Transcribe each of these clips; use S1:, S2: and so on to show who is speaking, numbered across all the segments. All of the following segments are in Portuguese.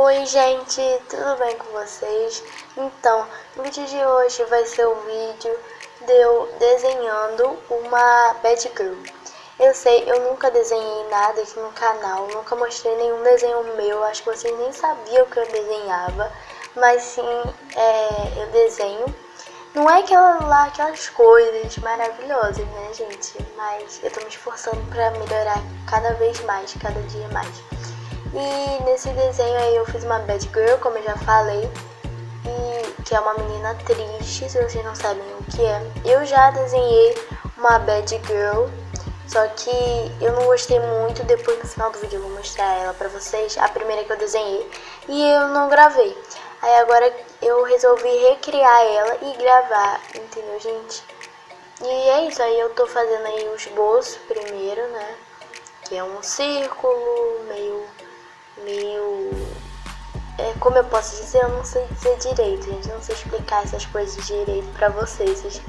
S1: Oi gente, tudo bem com vocês? Então, o vídeo de hoje vai ser o vídeo de eu desenhando uma bad girl. Eu sei, eu nunca desenhei nada aqui no canal, nunca mostrei nenhum desenho meu, acho que vocês nem sabiam que eu desenhava, mas sim, é, eu desenho. Não é aquela lá, aquelas coisas maravilhosas, né gente? Mas eu tô me esforçando pra melhorar cada vez mais, cada dia mais. E nesse desenho aí eu fiz uma bad girl, como eu já falei, e que é uma menina triste, se vocês não sabem o que é. Eu já desenhei uma bad girl, só que eu não gostei muito, depois no final do vídeo eu vou mostrar ela pra vocês, a primeira que eu desenhei, e eu não gravei. Aí agora eu resolvi recriar ela e gravar, entendeu gente? E é isso, aí eu tô fazendo aí o esboço primeiro, né? Que é um círculo meio meio... É, como eu posso dizer, eu não sei dizer direito, gente. Eu não sei explicar essas coisas direito pra vocês.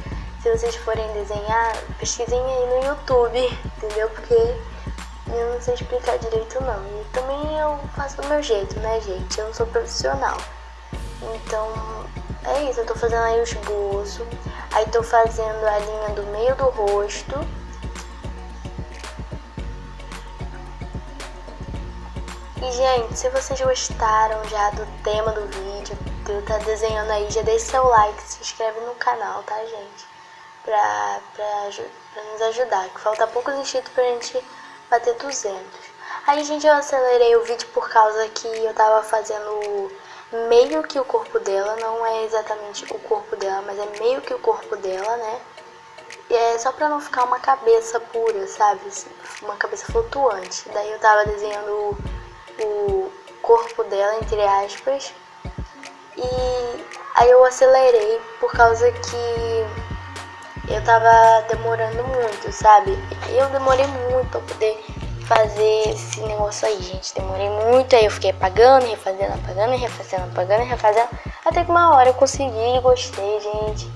S1: Se vocês forem desenhar, pesquisem aí no YouTube, entendeu? Porque eu não sei explicar direito não. E também eu faço do meu jeito, né, gente? Eu não sou profissional. Então, é isso. Eu tô fazendo aí o esboço. Aí tô fazendo a linha do meio do rosto E, gente, se vocês gostaram já do tema do vídeo, que eu tá desenhando aí, já deixe seu like, se inscreve no canal, tá, gente? Pra, pra, pra nos ajudar, que falta poucos inscritos pra gente bater 200. Aí, gente, eu acelerei o vídeo por causa que eu tava fazendo meio que o corpo dela, não é exatamente o corpo dela, mas é meio que o corpo dela, né? E é só pra não ficar uma cabeça pura, sabe? Uma cabeça flutuante. Daí eu tava desenhando o corpo dela, entre aspas. E aí eu acelerei por causa que eu tava demorando muito, sabe? Eu demorei muito pra poder fazer esse negócio aí, gente. Demorei muito, aí eu fiquei apagando, refazendo, apagando, refazendo, apagando, refazendo. Até que uma hora eu consegui gostei, gente.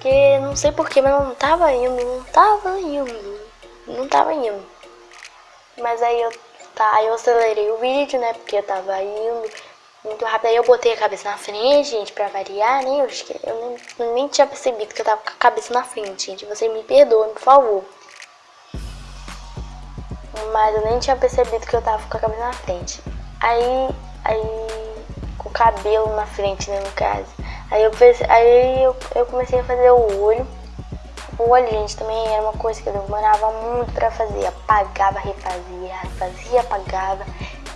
S1: Que não sei porquê, mas não tava indo, não tava indo. Não tava indo. Mas aí eu Aí eu acelerei o vídeo, né? Porque eu tava indo muito rápido. Aí eu botei a cabeça na frente, gente, pra variar, né? Eu, eu nem, nem tinha percebido que eu tava com a cabeça na frente, gente. Você me perdoe, por favor. Mas eu nem tinha percebido que eu tava com a cabeça na frente. Aí, aí, com o cabelo na frente, né, no caso. Aí eu, aí eu, eu comecei a fazer o olho. Olho, gente, também era uma coisa que eu demorava muito pra fazer. Apagava, refazia, fazia, apagava.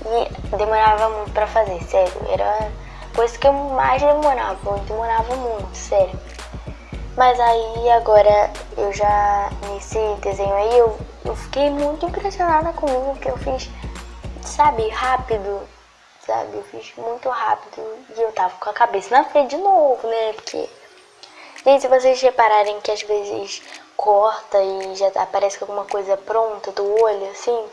S1: E demorava muito pra fazer, sério. Era coisa que eu mais demorava. Eu demorava muito, sério. Mas aí agora eu já, nesse desenho aí, eu, eu fiquei muito impressionada comigo, porque eu fiz, sabe, rápido, sabe? Eu fiz muito rápido e eu tava com a cabeça na frente de novo, né? Porque Gente, se vocês repararem que às vezes corta e já aparece alguma coisa pronta do olho, assim,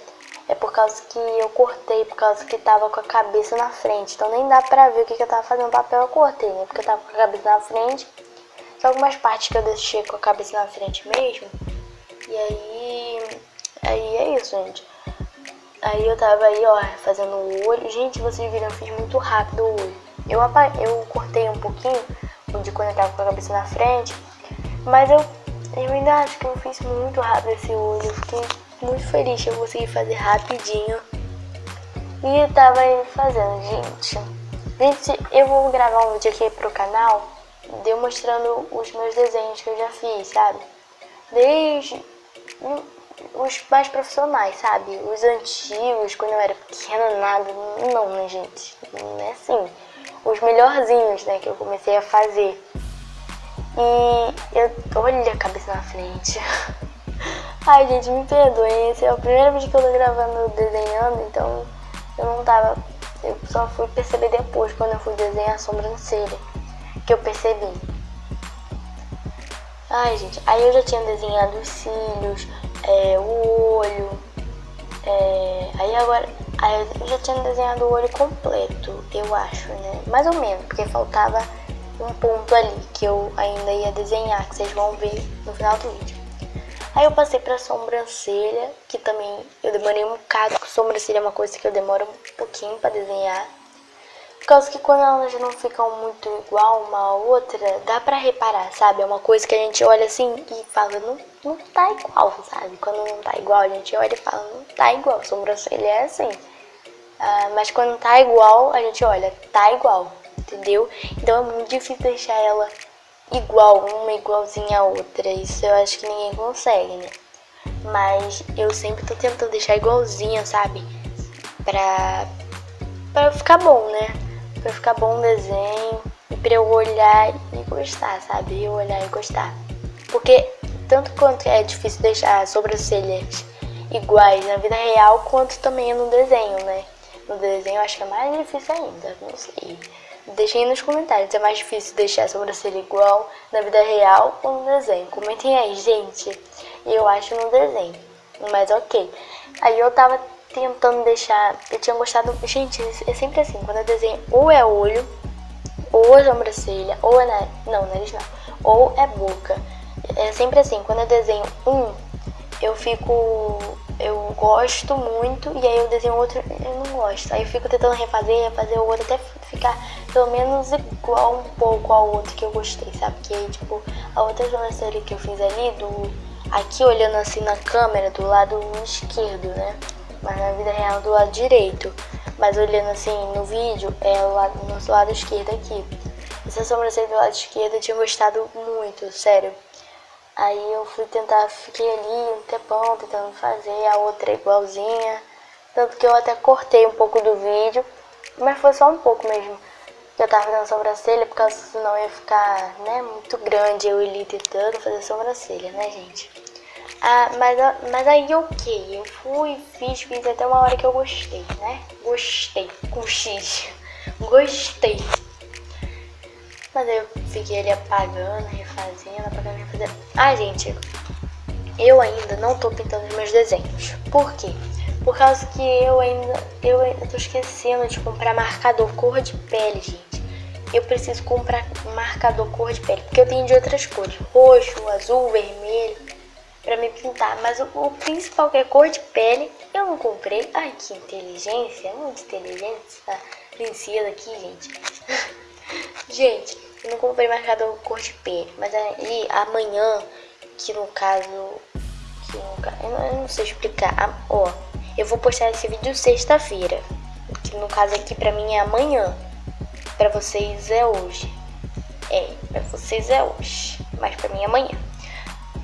S1: é por causa que eu cortei, por causa que tava com a cabeça na frente. Então nem dá pra ver o que, que eu tava fazendo papel, eu cortei, né? Porque eu tava com a cabeça na frente. Só algumas partes que eu deixei com a cabeça na frente mesmo. E aí... Aí é isso, gente. Aí eu tava aí, ó, fazendo o olho. Gente, vocês viram, eu fiz muito rápido o olho. Eu, eu cortei um pouquinho de quando eu tava com a cabeça na frente. Mas eu, eu ainda acho que eu fiz muito rápido esse olho. Eu fiquei muito feliz que eu consegui fazer rapidinho. E eu tava fazendo, gente. Gente, eu vou gravar um vídeo aqui pro canal de eu mostrando os meus desenhos que eu já fiz, sabe? Desde os mais profissionais, sabe? Os antigos, quando eu era pequena, nada. Não, né, gente? Não é assim os melhorzinhos, né, que eu comecei a fazer. E eu, olha a cabeça na frente. Ai, gente, me perdoem, esse é o primeiro vídeo que eu tô gravando desenhando, então eu não tava... Eu só fui perceber depois, quando eu fui desenhar a sobrancelha, que eu percebi. Ai, gente, aí eu já tinha desenhado os cílios, é, o olho, é, aí agora Aí eu já tinha desenhado o olho completo, eu acho, né? Mais ou menos, porque faltava um ponto ali que eu ainda ia desenhar, que vocês vão ver no final do vídeo. Aí eu passei pra sobrancelha, que também eu demorei um bocado, porque sobrancelha é uma coisa que eu demoro um pouquinho pra desenhar. Por causa que quando elas não ficam muito igual uma a outra, dá pra reparar, sabe? É uma coisa que a gente olha assim e fala, não, não tá igual, sabe? Quando não tá igual, a gente olha e fala, não tá igual. Sobrancelha é assim. Uh, mas quando tá igual, a gente olha, tá igual, entendeu? Então é muito difícil deixar ela igual, uma igualzinha a outra. Isso eu acho que ninguém consegue, né? Mas eu sempre tô tentando deixar igualzinha, sabe? Pra, pra ficar bom, né? Pra ficar bom o desenho e pra eu olhar e gostar, sabe? Eu olhar e gostar. Porque tanto quanto é difícil deixar sobrancelhas iguais na vida real, quanto também no desenho, né? No desenho eu acho que é mais difícil ainda, não sei. Deixem nos comentários, é mais difícil deixar a sobrancelha igual na vida real ou no desenho. Comentem aí, gente. Eu acho no desenho, mas ok. Aí eu tava tentando deixar, eu tinha gostado, gente, é sempre assim, quando eu desenho ou é olho, ou é sobrancelha, ou é nariz, não, nariz não, ou é boca. É sempre assim, quando eu desenho um, eu fico eu gosto muito e aí eu desenho outro eu não gosto. Aí eu fico tentando refazer, refazer o outro até ficar pelo menos igual um pouco ao outro que eu gostei, sabe? Que aí, tipo, a outra sobrancelha que eu fiz ali, do aqui olhando assim na câmera, do lado esquerdo, né? Mas na vida real do lado direito. Mas olhando assim no vídeo, é o lado, no nosso lado esquerdo aqui. Essa sobrancelha do lado esquerdo eu tinha gostado muito, sério. Aí eu fui tentar, fiquei ali um tempão tentando fazer, a outra é igualzinha. Tanto que eu até cortei um pouco do vídeo, mas foi só um pouco mesmo. Eu tava fazendo sobrancelha, por causa senão ia ficar, né, muito grande eu ali tentando fazer sobrancelha, né, gente? Ah, mas, mas aí ok, eu fui, fiz, fiz até uma hora que eu gostei, né? Gostei, com X. Gostei. Mas eu fiquei ali apagando, refazendo, refazendo. Ah, gente, eu ainda não tô pintando os meus desenhos. Por quê? Por causa que eu ainda, eu ainda tô esquecendo de comprar marcador cor de pele, gente. Eu preciso comprar marcador cor de pele, porque eu tenho de outras cores. Roxo, azul, vermelho, pra me pintar. Mas o, o principal que é cor de pele, eu não comprei. Ai, que inteligência, muito inteligência. Princesa aqui, gente. Gente, não comprei marcador cor de pele, mas aí amanhã, que no caso, que no caso, eu, não, sei explicar, ó, eu vou postar esse vídeo sexta-feira, que no caso aqui pra mim é amanhã, pra vocês é hoje, é, pra vocês é hoje, mas pra mim é amanhã.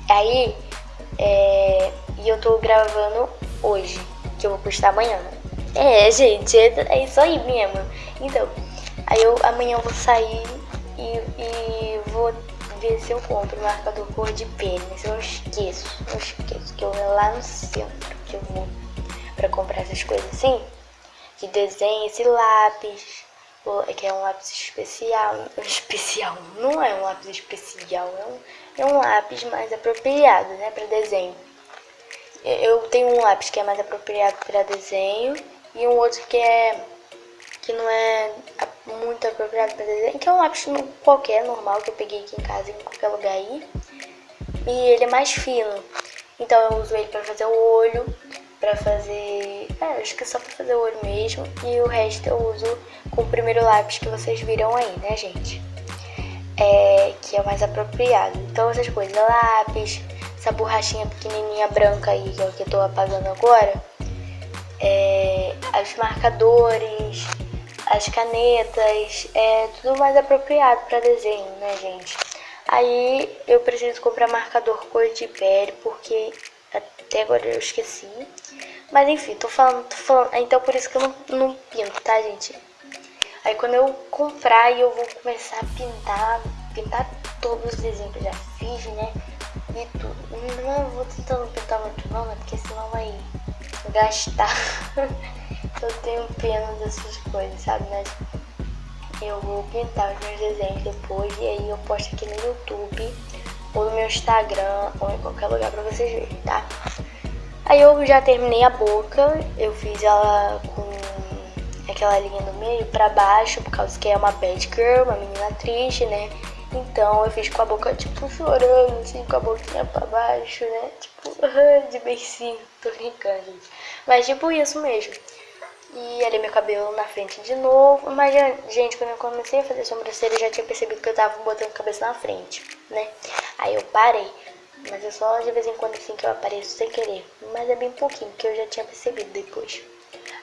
S1: Aí, é, e eu tô gravando hoje, que eu vou postar amanhã. É, gente, é, é isso aí mesmo. Então, Aí eu amanhã eu vou sair e, e vou ver se eu compro marcador cor de. Mas eu esqueço, eu esqueço que eu vou lá no centro que eu vou pra comprar essas coisas assim. De desenho, esse lápis, que é um lápis especial. Especial, não é um lápis especial, é um, é um lápis mais apropriado, né, pra desenho. Eu tenho um lápis que é mais apropriado para desenho e um outro que é que não é muito apropriado para desenho, que é um lápis qualquer, normal, que eu peguei aqui em casa, em qualquer lugar aí. E ele é mais fino, então eu uso ele para fazer o olho, para fazer... É, acho que é só para fazer o olho mesmo. E o resto eu uso com o primeiro lápis que vocês viram aí, né, gente? É, que é o mais apropriado. Então essas coisas, lápis, essa borrachinha pequenininha branca aí, que é o que eu tô apagando agora. É, os marcadores, as canetas, é tudo mais apropriado para desenho, né, gente? Aí eu preciso comprar marcador cor de pele, porque até agora eu esqueci. Mas enfim, tô falando, tô falando. Então por isso que eu não, não pinto, tá, gente? Aí quando eu comprar, eu vou começar a pintar, pintar todos os desenhos que eu já fiz, né? E tudo. Não vou tentando pintar muito não, né? Porque senão vai gastar. eu tenho pena dessas coisas, sabe? Mas eu vou pintar os meus desenhos depois e aí eu posto aqui no YouTube ou no meu Instagram ou em qualquer lugar pra vocês verem, tá? Aí eu já terminei a boca, eu fiz ela com aquela linha no meio pra baixo, por causa que é uma bad girl, uma menina triste, né? Então eu fiz com a boca, tipo, chorando, assim, com a boquinha pra baixo, né? Tipo, de beicinho, tô brincando, gente. Mas tipo isso mesmo. E ali meu cabelo na frente de novo. Mas, gente, quando eu comecei a fazer sobrancelha, eu já tinha percebido que eu tava botando a cabeça na frente, né? Aí eu parei. Mas é só de vez em quando assim que eu apareço sem querer. Mas é bem pouquinho, que eu já tinha percebido depois.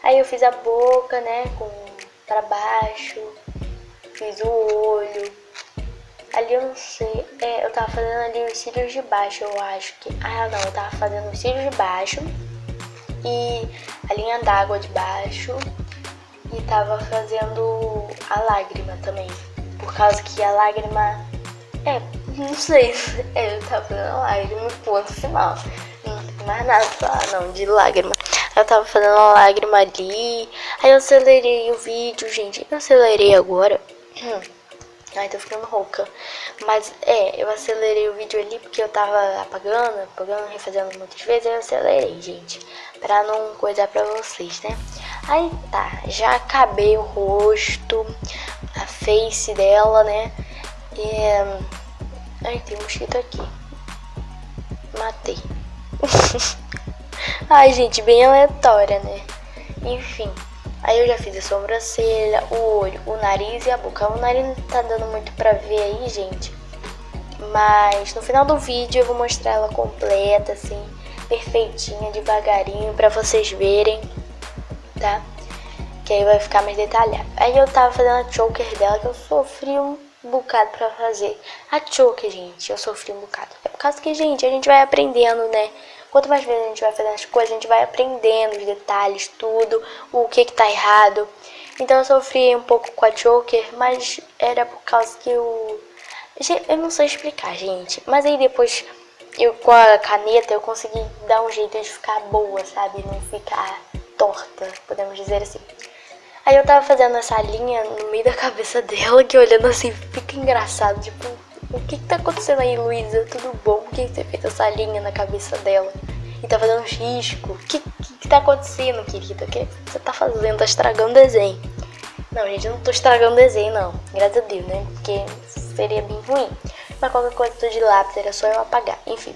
S1: Aí eu fiz a boca, né, com pra baixo. Fiz o olho. Ali eu não sei. É, eu tava fazendo ali os cílios de baixo, eu acho que. Ah, não, eu tava fazendo os cílios de baixo. E a linha d'água de baixo. E tava fazendo a lágrima também. Por causa que a lágrima. É, não sei. É, eu tava fazendo a lágrima, ponto final. Não tem mais nada pra falar, não, de lágrima. Eu tava fazendo uma lágrima ali. Aí eu acelerei o vídeo, gente. Eu acelerei agora. Ai, tô ficando rouca. Mas, é, eu acelerei o vídeo ali porque eu tava apagando, apagando, refazendo muitas vezes. Eu acelerei, gente. Pra não coisar pra vocês, né? Aí tá, já acabei o rosto, a face dela, né? E... Ai, tem um mosquito aqui. Matei. Ai, gente, bem aleatória, né? Enfim. Aí eu já fiz a sobrancelha, o olho, o nariz e a boca. O nariz não tá dando muito pra ver aí, gente. Mas no final do vídeo eu vou mostrar ela completa, assim, perfeitinha, devagarinho, pra vocês verem, tá? Que aí vai ficar mais detalhado. Aí eu tava fazendo a choker dela, que eu sofri um bocado pra fazer. A choker, gente, eu sofri um bocado. É por causa que, gente, a gente vai aprendendo, né? Quanto mais vezes a gente vai fazendo as coisas, a gente vai aprendendo os detalhes, tudo, o que que tá errado. Então eu sofri um pouco com a choker, mas era por causa que eu... Eu não sei explicar, gente. Mas aí depois, eu com a caneta, eu consegui dar um jeito de ficar boa, sabe? Não ficar torta, podemos dizer assim. Aí eu tava fazendo essa linha no meio da cabeça dela, que olhando assim, fica engraçado, tipo, o que que tá acontecendo aí, Luísa? Tudo bom? Por que, você fez essa linha na cabeça dela? E tá fazendo risco. O que, que, que tá acontecendo, querida? O que você tá fazendo? Tá estragando o desenho. Não, gente, eu não tô estragando o desenho, não. Graças a Deus, né? Porque seria bem ruim. Mas qualquer coisa tô de lápis, era só eu apagar. Enfim.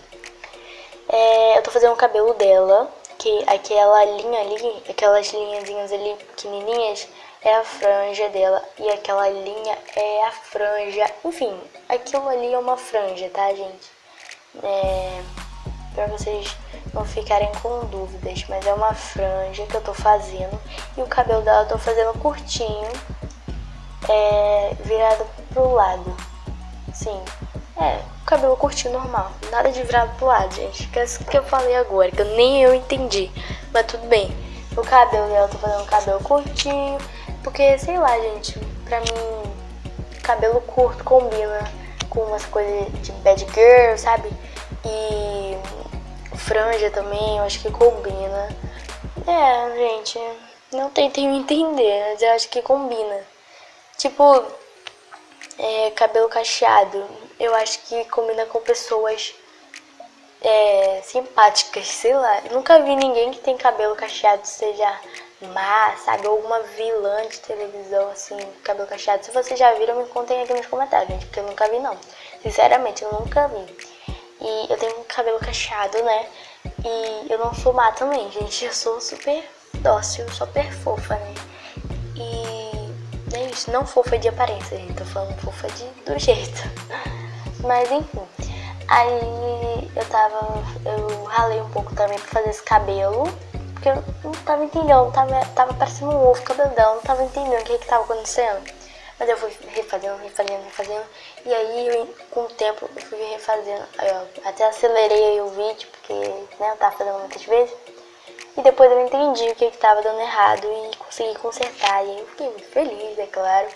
S1: É, eu tô fazendo o cabelo dela. Que aquela linha ali, aquelas linhazinhas ali pequenininhas é a franja dela e aquela linha é a franja. Enfim, aquilo ali é uma franja, tá, gente? É, pra vocês não ficarem com dúvidas, mas é uma franja que eu tô fazendo e o cabelo dela eu tô fazendo curtinho, é, virado pro lado. Sim, é, cabelo curtinho normal, nada de virado pro lado, gente. Que é isso que eu falei agora, que eu, nem eu entendi, mas tudo bem. O cabelo dela eu tô fazendo um cabelo curtinho porque, sei lá, gente, pra mim, cabelo curto combina com umas coisas de bad girl, sabe? E franja também, eu acho que combina. É, gente, não tentem entender, mas eu acho que combina. Tipo, é, cabelo cacheado, eu acho que combina com pessoas é, simpáticas, sei lá. Eu nunca vi ninguém que tem cabelo cacheado seja má, sabe? Ou uma vilã de televisão, assim, cabelo cacheado. Se vocês já viram, me contem aqui nos comentários, gente, porque eu nunca vi, não. Sinceramente, eu nunca vi. E eu tenho cabelo cacheado, né? E eu não sou má também, gente. Eu sou super dócil, super fofa, né? E é isso. Não fofa de aparência, gente. Tô falando fofa de, do jeito. Mas, enfim. Aí eu tava... Eu ralei um pouco também pra fazer esse cabelo. Porque eu não tava entendendo, tava, tava parecendo um ovo cabedão, não tava entendendo o que que tava acontecendo. Mas eu fui refazendo, refazendo, refazendo. E aí, eu, com o tempo, eu fui refazendo. Eu até acelerei o vídeo, porque né, eu tava fazendo muitas vezes. E depois eu entendi o que que tava dando errado e consegui consertar. E eu fiquei muito feliz, é claro.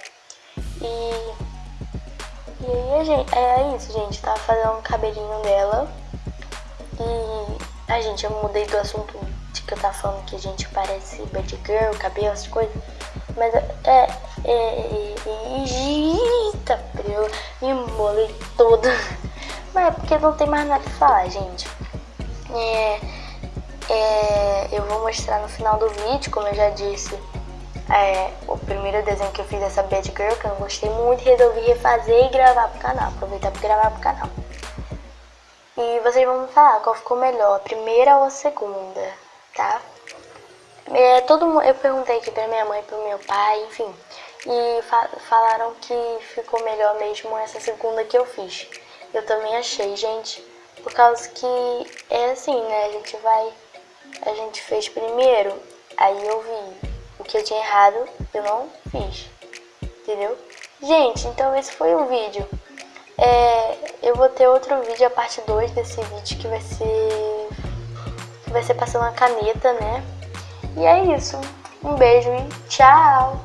S1: E... E aí, gente, é isso, gente. Eu tava fazendo um cabelinho dela. E... a gente, eu mudei do assunto que eu tava falando que a gente parece bad girl, cabelo, essas coisas. Mas é. é, é, é eita, eu me embolei toda. Mas é porque não tem mais nada pra falar, gente. É, é, eu vou mostrar no final do vídeo, como eu já disse. É, o primeiro desenho que eu fiz dessa Bad Girl, que eu não gostei muito, resolvi refazer e gravar pro canal. Aproveitar pra gravar pro canal. E vocês vão me falar qual ficou melhor, a primeira ou a segunda tá? é, todo mundo, eu perguntei aqui pra minha mãe, pro meu pai, enfim. E fa falaram que ficou melhor mesmo essa segunda que eu fiz. Eu também achei, gente. Por causa que é assim, né? A gente vai... A gente fez primeiro, aí eu vi o que eu tinha errado, eu não fiz. Entendeu? Gente, então esse foi o vídeo. É, eu vou ter outro vídeo, a parte 2 desse vídeo, que vai ser... Vai ser passando a caneta, né? E é isso. Um beijo e tchau!